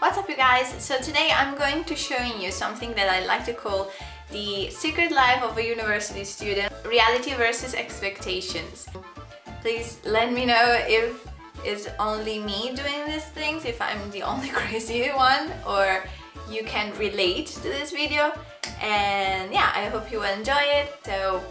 What's up you guys? So today I'm going to showing you something that I like to call the secret life of a university student reality versus expectations. Please let me know if it's only me doing these things if I'm the only crazy one or you can relate to this video. And yeah I hope you will enjoy it. So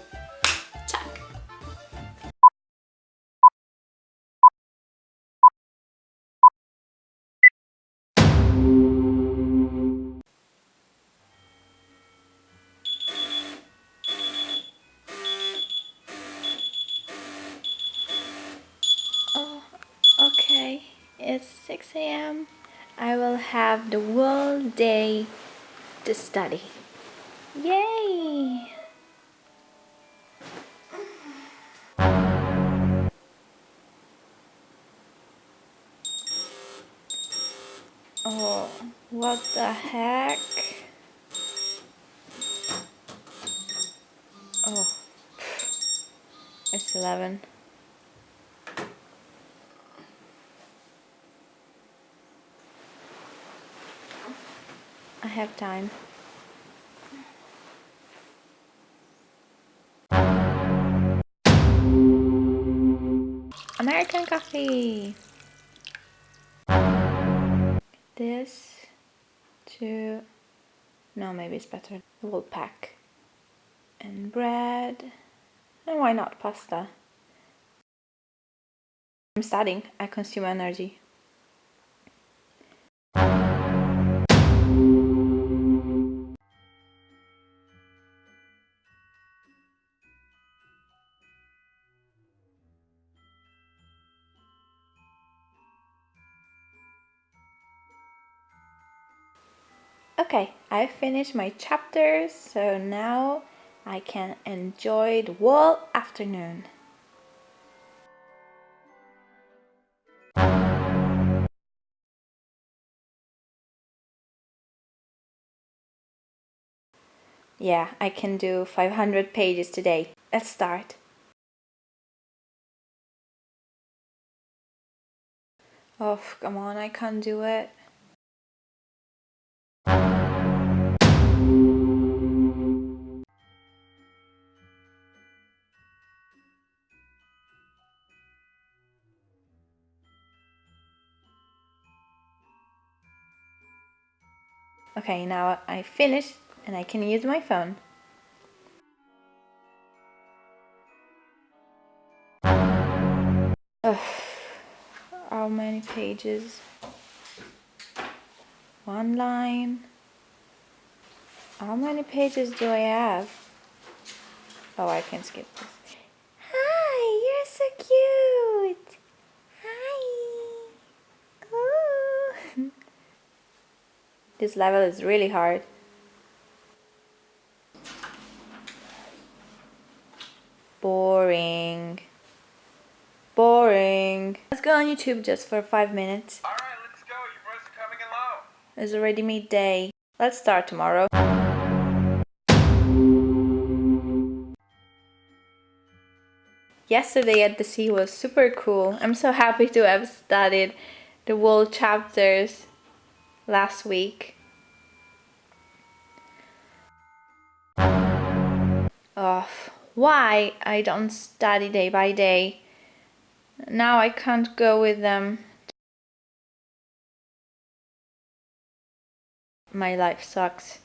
it's 6 a.m. I will have the whole day to study. Yay! Oh, what the heck? Oh, it's 11. I have time. American coffee. This to no maybe it's better. We'll pack and bread and why not pasta? I'm studying. I consume energy. Okay, I finished my chapters, so now I can enjoy the whole afternoon. Yeah, I can do 500 pages today. Let's start. Oh, come on, I can't do it. Okay, now I finished and I can use my phone. Ugh, how many pages? One line. How many pages do I have? Oh, I can skip this. Hi, you're so cute. Hi. Ooh. This level is really hard. Boring. Boring. Let's go on YouTube just for five minutes. Alright, let's go. Your voice is coming in low. It's already midday. Let's start tomorrow. Yesterday at the sea was super cool. I'm so happy to have studied the whole chapters last week. Oh, why I don't study day by day. Now I can't go with them. My life sucks.